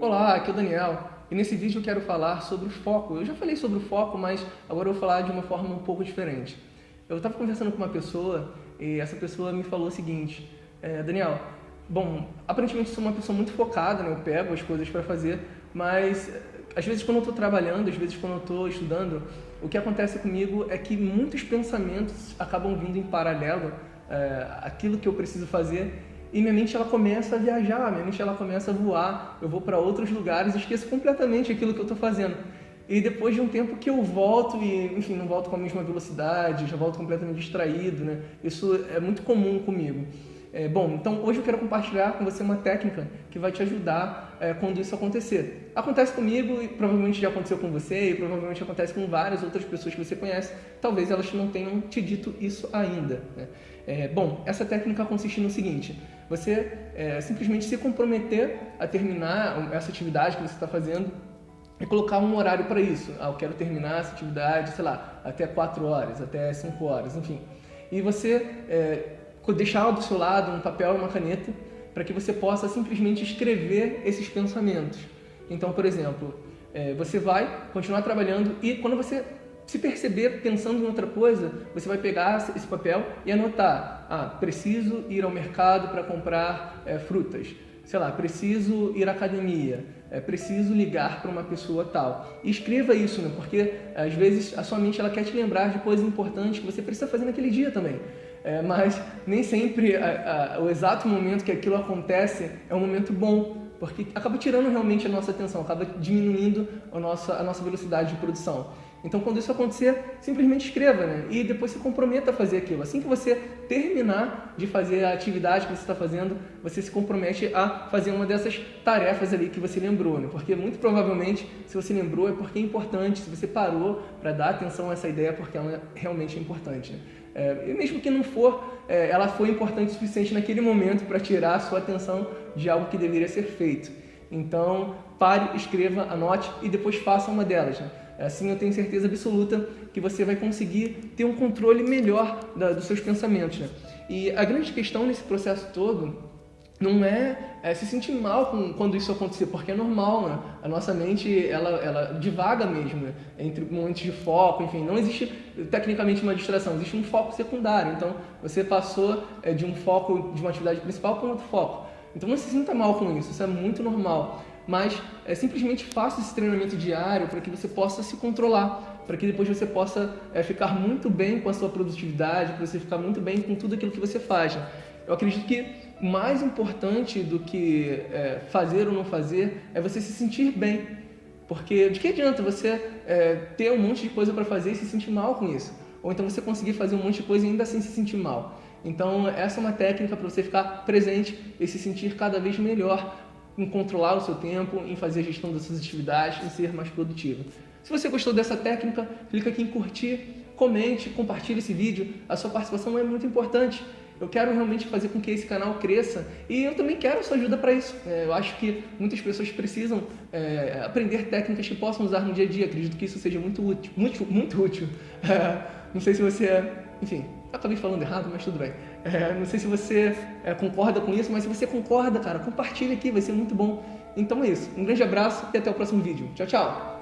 Olá, aqui é o Daniel e nesse vídeo eu quero falar sobre o foco. Eu já falei sobre o foco, mas agora eu vou falar de uma forma um pouco diferente. Eu estava conversando com uma pessoa e essa pessoa me falou o seguinte, é, Daniel, bom, aparentemente sou uma pessoa muito focada, né? eu pego as coisas para fazer, mas às vezes quando eu estou trabalhando, às vezes quando eu estou estudando, o que acontece comigo é que muitos pensamentos acabam vindo em paralelo é, aquilo que eu preciso fazer e minha mente ela começa a viajar, minha mente ela começa a voar, eu vou para outros lugares esqueço completamente aquilo que eu estou fazendo. E depois de um tempo que eu volto e, enfim, não volto com a mesma velocidade, já volto completamente distraído, né? Isso é muito comum comigo. É, bom, então hoje eu quero compartilhar com você uma técnica que vai te ajudar é, quando isso acontecer. Acontece comigo e provavelmente já aconteceu com você e provavelmente acontece com várias outras pessoas que você conhece. Talvez elas não tenham te dito isso ainda. Né? É, bom, essa técnica consiste no seguinte, você é, simplesmente se comprometer a terminar essa atividade que você está fazendo e colocar um horário para isso. Ah, eu quero terminar essa atividade, sei lá, até 4 horas, até 5 horas, enfim. E você é, deixar do seu lado um papel e uma caneta para que você possa simplesmente escrever esses pensamentos. Então, por exemplo, é, você vai continuar trabalhando e quando você se perceber pensando em outra coisa, você vai pegar esse papel e anotar. Ah, preciso ir ao mercado para comprar é, frutas. Sei lá, preciso ir à academia. É, preciso ligar para uma pessoa tal. E escreva isso, né? porque às vezes a sua mente ela quer te lembrar de coisas importantes que você precisa fazer naquele dia também. É, mas nem sempre a, a, o exato momento que aquilo acontece é um momento bom, porque acaba tirando realmente a nossa atenção, acaba diminuindo a nossa, a nossa velocidade de produção. Então, quando isso acontecer, simplesmente escreva, né? E depois se comprometa a fazer aquilo. Assim que você terminar de fazer a atividade que você está fazendo, você se compromete a fazer uma dessas tarefas ali que você lembrou, né? Porque muito provavelmente, se você lembrou, é porque é importante. Se você parou para dar atenção a essa ideia, é porque ela realmente é importante. Né? É, mesmo que não for, é, ela foi importante o suficiente naquele momento para tirar a sua atenção de algo que deveria ser feito. Então, pare, escreva, anote e depois faça uma delas. Né? Assim eu tenho certeza absoluta que você vai conseguir ter um controle melhor da, dos seus pensamentos. Né? E a grande questão nesse processo todo não é, é, se sentir mal com, quando isso acontecer, porque é normal, né? A nossa mente, ela, ela divaga mesmo, né? entre momentos de foco, enfim, não existe tecnicamente uma distração, existe um foco secundário. Então, você passou é, de um foco, de uma atividade principal para um outro foco. Então, não se sinta mal com isso, isso é muito normal mas é, simplesmente faça esse treinamento diário para que você possa se controlar, para que depois você possa é, ficar muito bem com a sua produtividade, para você ficar muito bem com tudo aquilo que você faz. Eu acredito que mais importante do que é, fazer ou não fazer é você se sentir bem. Porque de que adianta você é, ter um monte de coisa para fazer e se sentir mal com isso? Ou então você conseguir fazer um monte de coisa e ainda assim se sentir mal. Então essa é uma técnica para você ficar presente e se sentir cada vez melhor em controlar o seu tempo, em fazer a gestão das suas atividades, em ser mais produtivo. Se você gostou dessa técnica, clica aqui em curtir, comente, compartilhe esse vídeo. A sua participação é muito importante. Eu quero realmente fazer com que esse canal cresça e eu também quero sua ajuda para isso. É, eu acho que muitas pessoas precisam é, aprender técnicas que possam usar no dia a dia. Acredito que isso seja muito útil. Muito, muito útil. É, não sei se você... Enfim, acabei falando errado, mas tudo bem. É, não sei se você é, concorda com isso, mas se você concorda, cara, compartilha aqui, vai ser muito bom. Então é isso. Um grande abraço e até o próximo vídeo. Tchau, tchau!